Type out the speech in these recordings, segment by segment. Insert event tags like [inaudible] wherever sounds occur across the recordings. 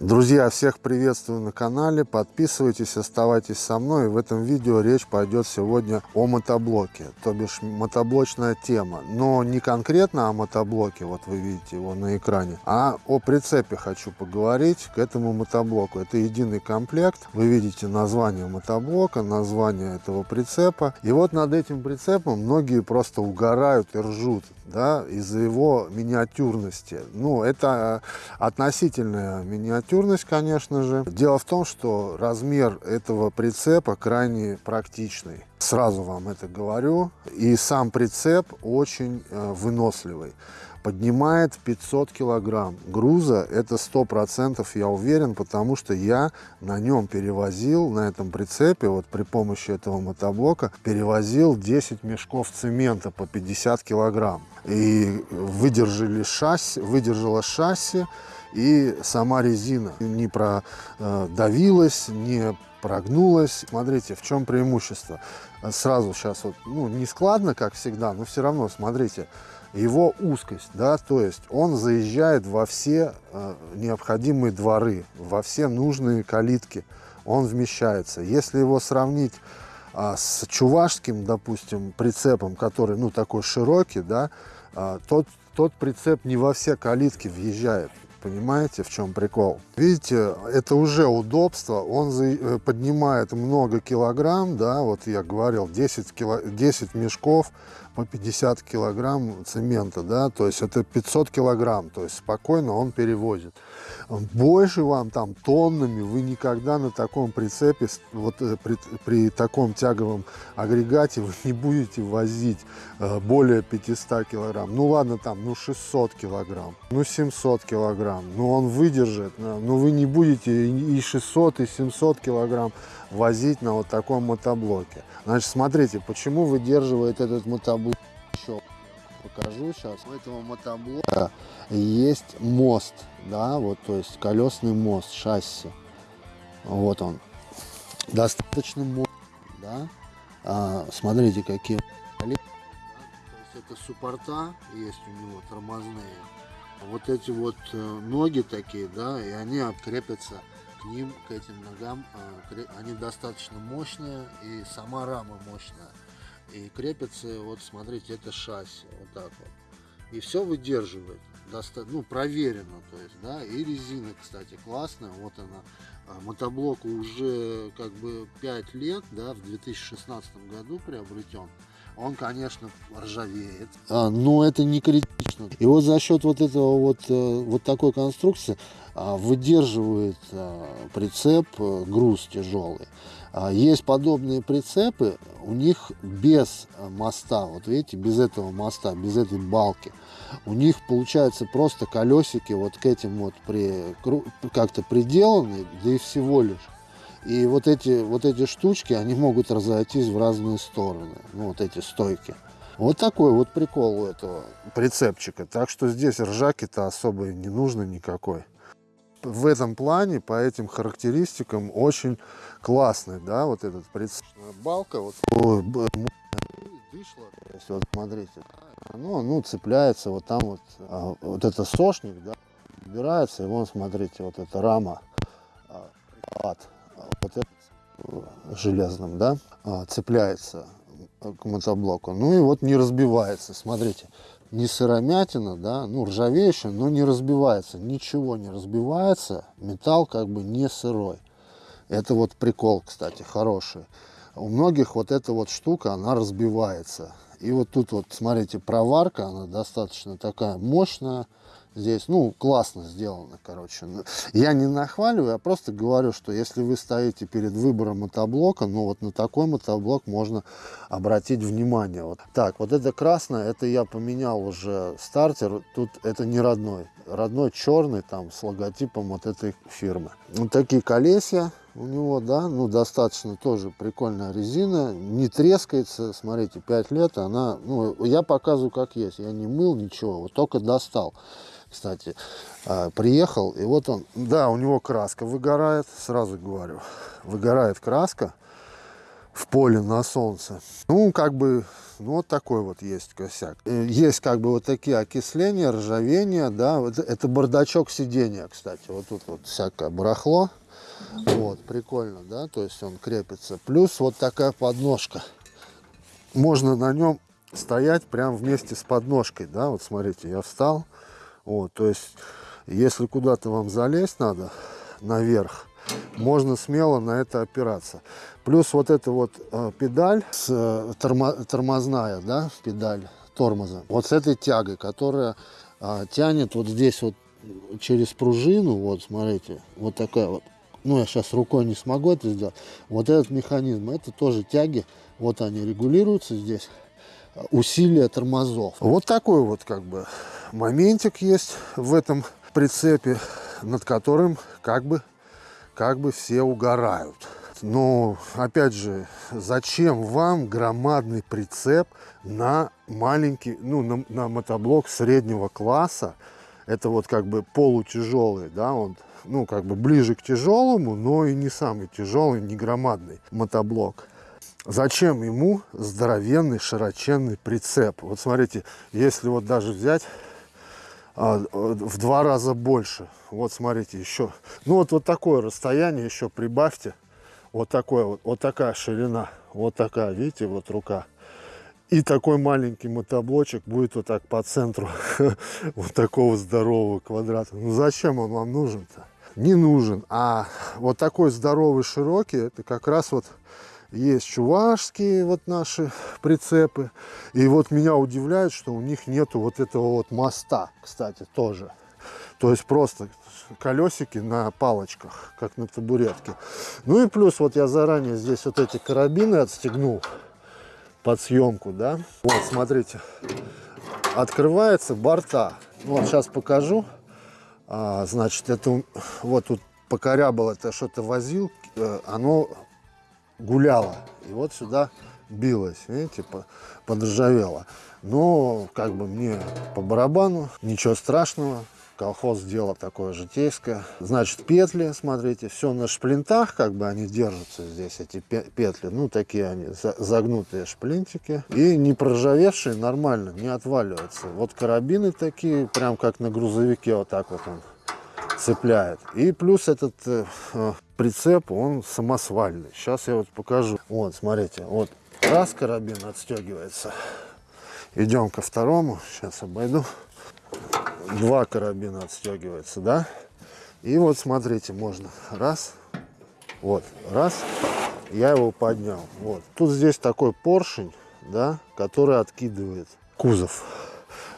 Друзья, всех приветствую на канале, подписывайтесь, оставайтесь со мной. В этом видео речь пойдет сегодня о мотоблоке, то бишь мотоблочная тема. Но не конкретно о мотоблоке, вот вы видите его на экране, а о прицепе хочу поговорить к этому мотоблоку. Это единый комплект, вы видите название мотоблока, название этого прицепа. И вот над этим прицепом многие просто угорают и ржут да, из-за его миниатюрности. Ну, это относительная миниатюрность, конечно же. Дело в том, что размер этого прицепа крайне практичный. Сразу вам это говорю. И сам прицеп очень э, выносливый поднимает 500 килограмм груза. Это сто процентов, я уверен, потому что я на нем перевозил, на этом прицепе, вот при помощи этого мотоблока, перевозил 10 мешков цемента по 50 килограмм. И выдержали шасси, выдержала шасси и сама резина не продавилась, не прогнулась. Смотрите, в чем преимущество. Сразу сейчас вот, ну, не складно, как всегда, но все равно, смотрите, его узкость, да, то есть он заезжает во все э, необходимые дворы, во все нужные калитки, он вмещается. Если его сравнить э, с чувашским, допустим, прицепом, который, ну, такой широкий, да, э, тот, тот прицеп не во все калитки въезжает. Понимаете, в чем прикол? Видите, это уже удобство. Он э, поднимает много килограмм, да, вот я говорил, 10, кило, 10 мешков по 50 килограмм цемента, да, то есть это 500 килограмм, то есть спокойно он перевозит. Больше вам там тоннами вы никогда на таком прицепе, вот э, при, при таком тяговом агрегате вы не будете возить э, более 500 килограмм. Ну ладно, там, ну 600 килограмм, ну 700 килограмм, ну он выдержит, но вы не будете и 600, и 700 килограмм возить на вот таком мотоблоке. Значит, смотрите, почему выдерживает этот мотоблок. Еще покажу сейчас. У этого мотоблока есть мост, да, вот, то есть колесный мост, шасси. Вот он. Достаточно мощный, да. А, смотрите, какие это суппорта есть у него тормозные. Вот эти вот э, ноги такие, да, и они обкрепятся к ним, к этим ногам, а, они достаточно мощные, и сама рама мощная. И крепится, вот смотрите, это шасси, вот так вот. И все выдерживает, доста ну, проверено, то есть, да, и резина, кстати, классная, вот она. А, мотоблоку уже как бы 5 лет, да, в 2016 году приобретен он, конечно, ржавеет. А, но это не критично. И вот за счет вот этого вот, э, вот такой конструкции а, выдерживает а, прицеп э, груз тяжелый. Есть подобные прицепы, у них без моста, вот видите, без этого моста, без этой балки, у них получается просто колесики вот к этим вот при, как-то приделаны, да и всего лишь. И вот эти, вот эти штучки, они могут разойтись в разные стороны. Ну, вот эти стойки. Вот такой вот прикол у этого прицепчика. Так что здесь ржаки-то особо не нужно никакой. В этом плане, по этим характеристикам, очень классный, да, вот этот прицеп. Балка, вот, ой, дышло, то вот смотрите, оно, ну, цепляется вот там вот, а, вот это сошник, да, убирается, и вон, смотрите, вот эта рама, а, э, железным, да, а, цепляется к мотоблоку. Ну и вот не разбивается, смотрите, не сыромятина, да, ну ржавеющая, но не разбивается, ничего не разбивается, металл как бы не сырой. Это вот прикол, кстати, хороший. У многих вот эта вот штука, она разбивается. И вот тут вот, смотрите, проварка, она достаточно такая мощная, здесь, ну, классно сделано, короче. Я не нахваливаю, я просто говорю, что если вы стоите перед выбором мотоблока, ну, вот на такой мотоблок можно обратить внимание. Вот. Так, вот это красное, это я поменял уже стартер, тут это не родной. Родной черный, там, с логотипом вот этой фирмы. Вот такие колесья у него, да, ну, достаточно тоже прикольная резина, не трескается, смотрите, 5 лет, она, ну, я показываю как есть, я не мыл ничего, вот только достал кстати, а, приехал, и вот он, да, у него краска выгорает, сразу говорю, выгорает краска, в поле на солнце. Ну, как бы, ну, вот такой вот есть косяк. Э, есть как бы вот такие окисления, ржавения, да. Вот это бардачок сидения, кстати. Вот тут вот всякое барахло. Вот, прикольно, да, то есть он крепится. Плюс вот такая подножка. Можно на нем стоять прям вместе с подножкой, да, вот смотрите, я встал. Вот, то есть, если куда-то вам залезть надо наверх, можно смело на это опираться. Плюс вот эта вот э, педаль, с, э, тормо, тормозная, да, педаль тормоза, вот с этой тягой, которая э, тянет вот здесь вот через пружину, вот смотрите, вот такая вот, ну я сейчас рукой не смогу это сделать, вот этот механизм, это тоже тяги, вот они регулируются здесь, усилия тормозов. Вот такой вот как бы моментик есть в этом прицепе, над которым как бы как бы все угорают. Но, опять же, зачем вам громадный прицеп на маленький, ну, на, на мотоблок среднего класса? Это вот как бы полутяжелый, да, он, ну, как бы ближе к тяжелому, но и не самый тяжелый, не громадный мотоблок. Зачем ему здоровенный широченный прицеп? Вот смотрите, если вот даже взять а, в два раза больше. Вот смотрите, еще. Ну вот, вот такое расстояние еще прибавьте. Вот такое вот, вот такая ширина. Вот такая, видите, вот рука. И такой маленький мотоблочек будет вот так по центру [laughs] вот такого здорового квадрата. Ну зачем он вам нужен-то? Не нужен. А вот такой здоровый, широкий, это как раз вот есть чувашские вот наши прицепы. И вот меня удивляет, что у них нету вот этого вот моста, кстати, тоже. То есть просто колесики на палочках, как на табуретке. Ну и плюс вот я заранее здесь вот эти карабины отстегнул под съемку, да. Вот, смотрите, открывается борта. Вот сейчас покажу. А, значит, это вот тут покорябал, это что-то возил, э, оно гуляла. И вот сюда билась, видите, подржавела. Но как бы мне по барабану, ничего страшного. Колхоз дело такое житейское. Значит, петли, смотрите, все на шплинтах, как бы они держатся здесь, эти петли. Ну, такие они, загнутые шплинтики. И не проржавевшие, нормально, не отваливаются. Вот карабины такие, прям как на грузовике, вот так вот он цепляет. И плюс этот э, прицеп, он самосвальный. Сейчас я вот покажу. Вот, смотрите, вот раз карабин отстегивается. Идем ко второму. Сейчас обойду. Два карабина отстегивается, да? И вот смотрите, можно раз, вот, раз, я его поднял. Вот. Тут здесь такой поршень, да, который откидывает кузов.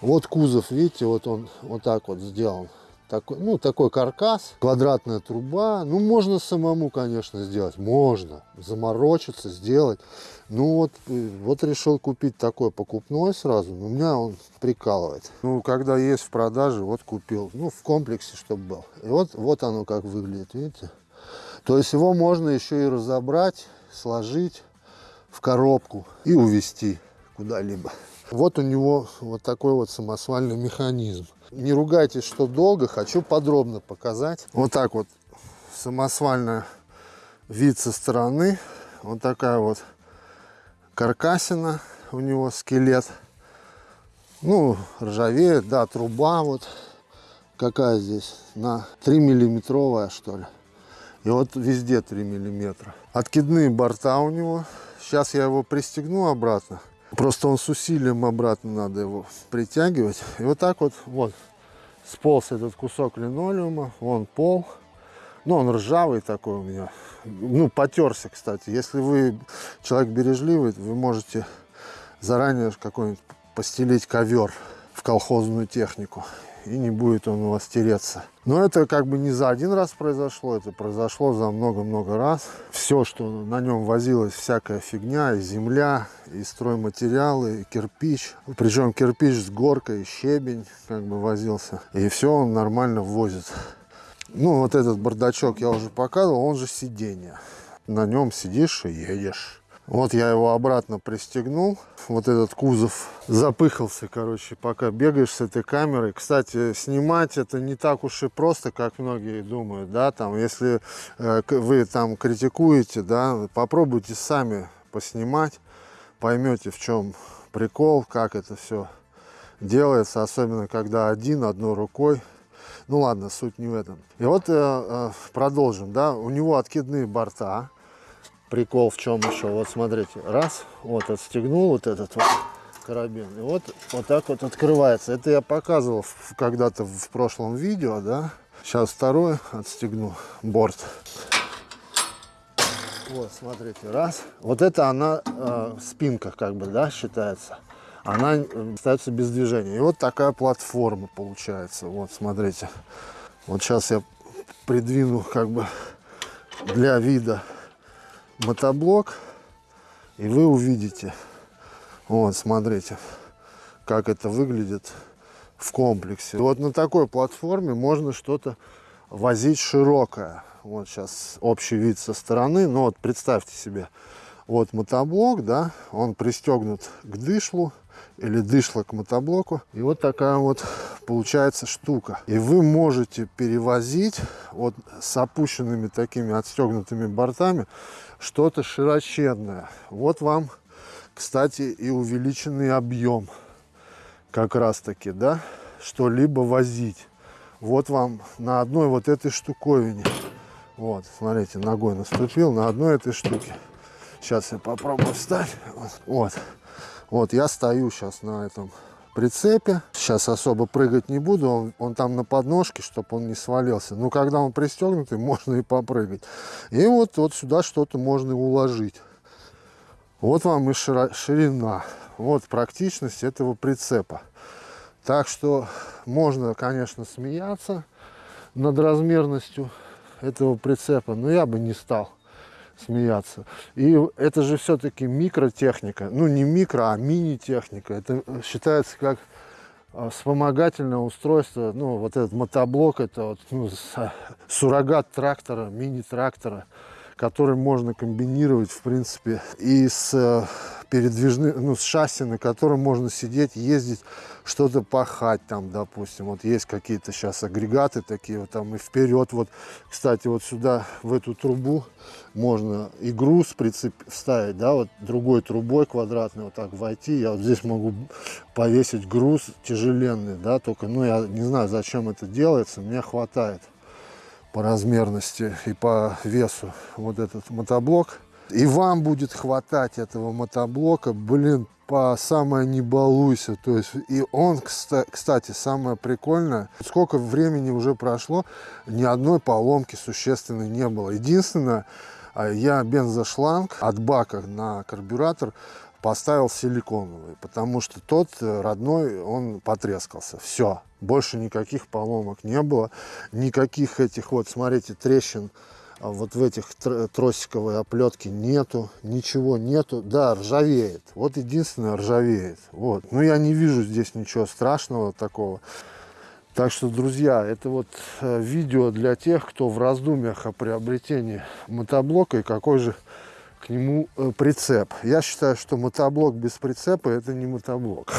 Вот кузов, видите, вот он вот так вот сделан такой, ну, такой каркас, квадратная труба. Ну, можно самому, конечно, сделать. Можно заморочиться, сделать. Ну, вот, э, вот решил купить такой покупной сразу. Но меня он прикалывает. Ну, когда есть в продаже, вот купил. Ну, в комплексе, чтобы был. И вот, вот оно как выглядит, видите? То есть его можно еще и разобрать, сложить в коробку и увезти куда-либо. Вот у него вот такой вот самосвальный механизм. Не ругайтесь, что долго, хочу подробно показать. Вот так вот самосвальный вид со стороны. Вот такая вот каркасина у него, скелет. Ну, ржавеет, да, труба вот какая здесь, на 3 миллиметровая что ли. И вот везде 3 миллиметра. Откидные борта у него. Сейчас я его пристегну обратно. Просто он с усилием обратно надо его притягивать. И вот так вот, вот, сполз этот кусок линолеума, вон пол. Ну, он ржавый такой у меня. Ну, потерся, кстати. Если вы человек бережливый, вы можете заранее какой-нибудь постелить ковер в колхозную технику и не будет он у вас тереться. Но это как бы не за один раз произошло, это произошло за много-много раз. Все, что на нем возилось, всякая фигня, и земля, и стройматериалы, и кирпич. Причем кирпич с горкой, щебень как бы возился. И все он нормально возит. Ну, вот этот бардачок я уже показывал, он же сиденье. На нем сидишь и едешь. Вот я его обратно пристегнул. Вот этот кузов запыхался, короче, пока бегаешь с этой камерой. Кстати, снимать это не так уж и просто, как многие думают, да, там, если э, вы там критикуете, да, попробуйте сами поснимать, поймете, в чем прикол, как это все делается, особенно когда один, одной рукой. Ну ладно, суть не в этом. И вот э, э, продолжим, да, у него откидные борта, прикол в чем еще вот смотрите раз вот отстегнул вот этот вот карабин и вот вот так вот открывается. Это я показывал когда-то в прошлом видео да? Сейчас второй отстегну борт. Вот смотрите раз. Вот это она э, спинка как бы да считается. Она э, остается без движения. И вот такая платформа получается. Вот смотрите. Вот сейчас я придвину как бы для вида мотоблок и вы увидите. Вот смотрите как это выглядит в комплексе. Вот на такой платформе можно что-то возить широкое. Вот сейчас общий вид со стороны но вот представьте себе вот мотоблок да он пристегнут к дышлу или дышло к мотоблоку. И вот такая вот получается штука. И вы можете перевозить вот с опущенными такими отстегнутыми бортами что-то широченное. Вот вам, кстати, и увеличенный объем как раз таки, да, что-либо возить. Вот вам на одной вот этой штуковине. Вот, смотрите, ногой наступил на одной этой штуке. Сейчас я попробую встать. Вот. Вот я стою сейчас на этом прицепе. Сейчас особо прыгать не буду, он, он там на подножке, чтобы он не свалился. Но когда он пристегнутый, [laughs] можно и попрыгать. И вот, вот сюда что-то можно уложить. Вот вам и ширина. Вот практичность этого прицепа. Так что можно, конечно, смеяться над размерностью этого прицепа, но я бы не стал смеяться. И это же все-таки микротехника. Ну, не микро, а мини-техника. Это считается как а, вспомогательное устройство. Ну, вот этот мотоблок, это вот, ну, суррогат трактора, мини-трактора, который можно комбинировать, в принципе, и с передвижным, ну, с шасси, на котором можно сидеть, ездить, что-то пахать там, допустим. Вот есть какие-то сейчас агрегаты такие, вот там и вперед. Вот, кстати, вот сюда, в эту трубу можно и груз прицеп вставить, да, вот другой трубой квадратной вот так войти. Я вот здесь могу повесить груз тяжеленный, да, только, ну, я не знаю, зачем это делается, мне хватает по размерности и по весу вот этот мотоблок и вам будет хватать этого мотоблока, блин, по самое не балуйся. То есть, и он, кстати, самое прикольное, сколько времени уже прошло, ни одной поломки существенной не было. Единственное, а, я бензошланг от бака на карбюратор поставил силиконовый, потому что тот э, родной, он потрескался. Все, больше никаких поломок не было, никаких этих вот, смотрите, трещин вот в этих тросиковой оплетке нету, ничего нету. Да, ржавеет. Вот единственное ржавеет. Вот. Но я не вижу здесь ничего страшного такого. Так что, друзья, это вот э, видео для тех, кто в раздумьях о приобретении мотоблока и какой же к нему э, прицеп. Я считаю, что мотоблок без прицепа это не мотоблок.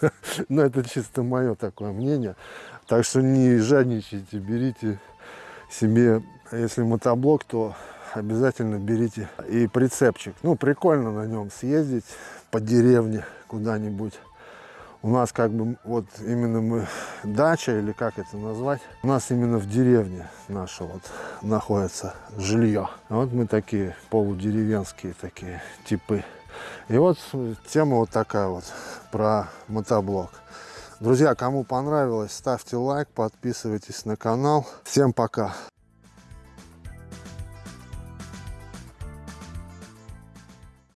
[laughs] Но это чисто мое такое мнение. Так что не жадничайте, берите себе если мотоблок, то обязательно берите и прицепчик. Ну, прикольно на нем съездить по деревне куда-нибудь. У нас как бы вот именно мы дача или как это назвать. У нас именно в деревне наша вот находится жилье. Вот мы такие полудеревенские такие типы. И вот тема вот такая вот про мотоблок. Друзья, кому понравилось, ставьте лайк, подписывайтесь на канал. Всем пока!